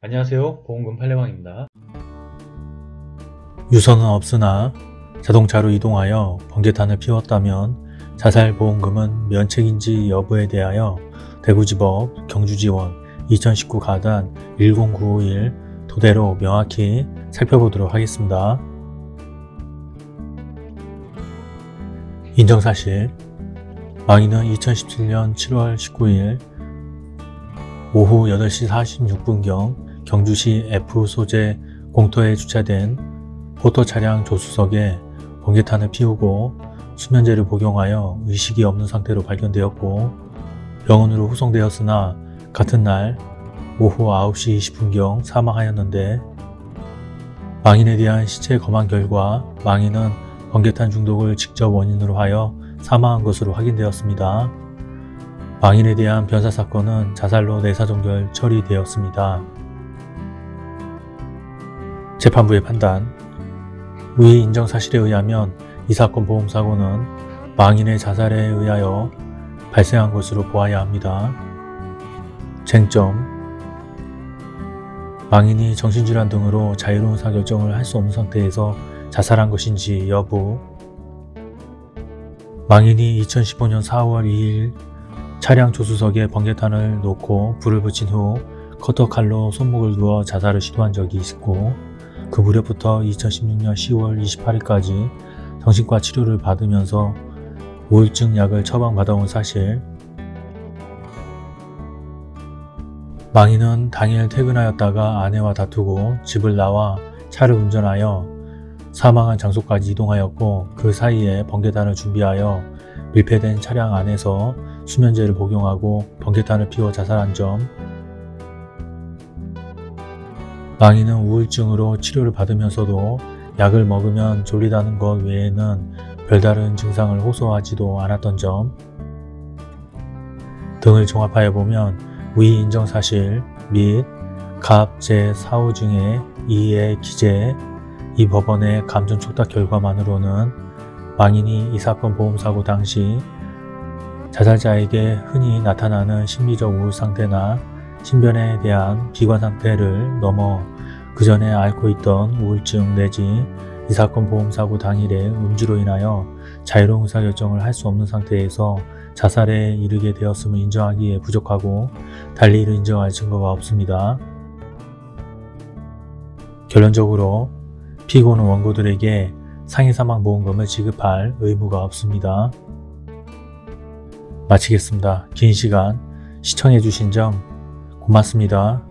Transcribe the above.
안녕하세요. 보험금 팔례방입니다. 유서는 없으나 자동차로 이동하여 번개탄을 피웠다면 자살보험금은 면책인지 여부에 대하여 대구지법 경주지원 2019 가단 10951 토대로 명확히 살펴보도록 하겠습니다. 인정사실. 망인은 2017년 7월 19일 오후 8시 46분경 경주시 F 소재 공터에 주차된 포토 차량 조수석에 번개탄을 피우고 수면제를 복용하여 의식이 없는 상태로 발견되었고 병원으로 후송되었으나 같은 날 오후 9시 20분경 사망하였는데 망인에 대한 시체 검안 결과 망인은 번개탄 중독을 직접 원인으로 하여 사망한 것으로 확인되었습니다. 망인에 대한 변사 사건은 자살로 내사종결 처리되었습니다. 재판부의 판단. 위 인정 사실에 의하면 이 사건 보험사고는 망인의 자살에 의하여 발생한 것으로 보아야 합니다. 쟁점. 망인이 정신질환 등으로 자유로운 사결정을 할 수 없는 상태에서 자살한 것인지 여부. 망인이 2015년 4월 2일 차량 조수석에 번개탄을 놓고 불을 붙인 후 커터칼로 손목을 누어 자살을 시도한 적이 있고 그 무렵부터 2016년 10월 28일까지 정신과 치료를 받으면서 우울증 약을 처방받아온 사실. 망인은 당일 퇴근하였다가 아내와 다투고 집을 나와 차를 운전하여 사망한 장소까지 이동하였고 그 사이에 번개탄을 준비하여 밀폐된 차량 안에서 수면제를 복용하고 번개탄을 피워 자살한 점 망인은 우울증으로 치료를 받으면서도 약을 먹으면 졸리다는 것 외에는 별다른 증상을 호소하지도 않았던 점. 등을 종합하여 보면 위 인정사실 및 갑 제4호 중에 2의 기재 이 법원의 감정 촉탁 결과만으로는 망인이 이 사건 보험사고 당시 자살자에게 흔히 나타나는 심리적 우울 상태나 신변에 대한 비관 상태를 넘어 그 전에 앓고 있던 우울증 내지 이 사건 보험사고 당일에 음주로 인하여 자유로운 의사결정을 할 수 없는 상태에서 자살에 이르게 되었음을 인정하기에 부족하고 달리 이를 인정할 증거가 없습니다. 결론적으로 피고는 원고들에게 상해사망보험금을 지급할 의무가 없습니다. 마치겠습니다. 긴 시간 시청해주신 점 고맙습니다.